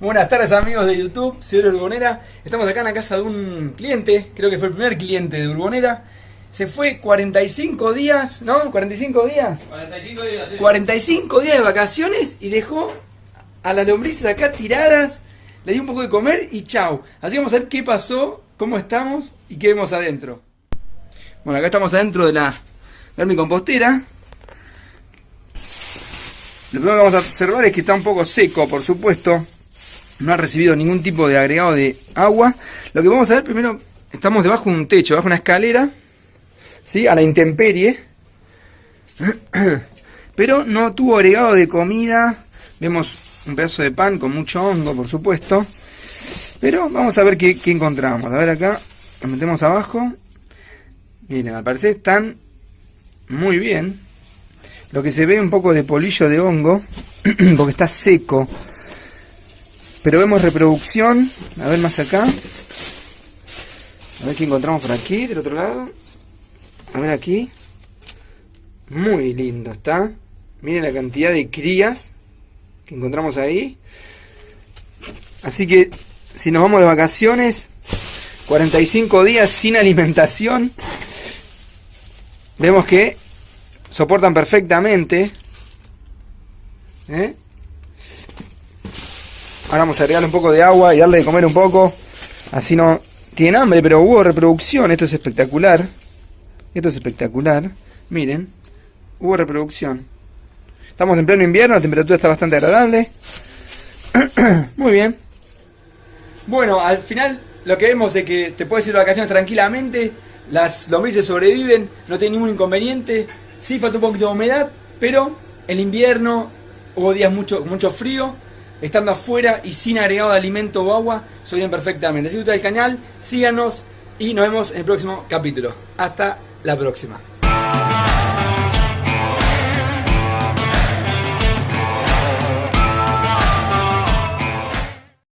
Buenas tardes amigos de YouTube, soy Urbonera. Estamos acá en la casa de un cliente, creo que fue el primer cliente de Urbonera. Se fue 45 días, ¿no? 45 días. 45 días. sí. 45 días de vacaciones y dejó a las lombrices acá tiradas. Le dio un poco de comer y chau. Así que vamos a ver qué pasó, cómo estamos y qué vemos adentro. Bueno, acá estamos adentro de la vermicompostera. Lo primero que vamos a observar es que está un poco seco, por supuesto. No ha recibido ningún tipo de agregado de agua. Lo que vamos a ver primero, estamos debajo de un techo, debajo de una escalera, ¿sí? a la intemperie. Pero no tuvo agregado de comida. Vemos un pedazo de pan con mucho hongo, por supuesto. Pero vamos a ver qué, qué encontramos. A ver acá, nos metemos abajo. Miren, al parecer están muy bien. Lo que se ve un poco de polillo de hongo, porque está seco. Pero vemos reproducción. A ver más acá. A ver qué encontramos por aquí, del otro lado. A ver aquí. Muy lindo está. Miren la cantidad de crías que encontramos ahí. Así que si nos vamos de vacaciones, 45 días sin alimentación, vemos que soportan perfectamente. ¿eh? Ahora vamos a agregarle un poco de agua y darle de comer un poco. Así no tienen hambre, pero hubo reproducción. Esto es espectacular. Esto es espectacular. Miren, hubo reproducción. Estamos en pleno invierno, la temperatura está bastante agradable. Muy bien. Bueno, al final lo que vemos es que te puedes ir de vacaciones tranquilamente. Las lombrices sobreviven, no tienen ningún inconveniente. Sí falta un poquito de humedad, pero el invierno hubo días mucho, mucho frío. Estando afuera y sin agregado de alimento o agua, sobreviven perfectamente. Si te gusta el canal, síganos y nos vemos en el próximo capítulo. Hasta la próxima.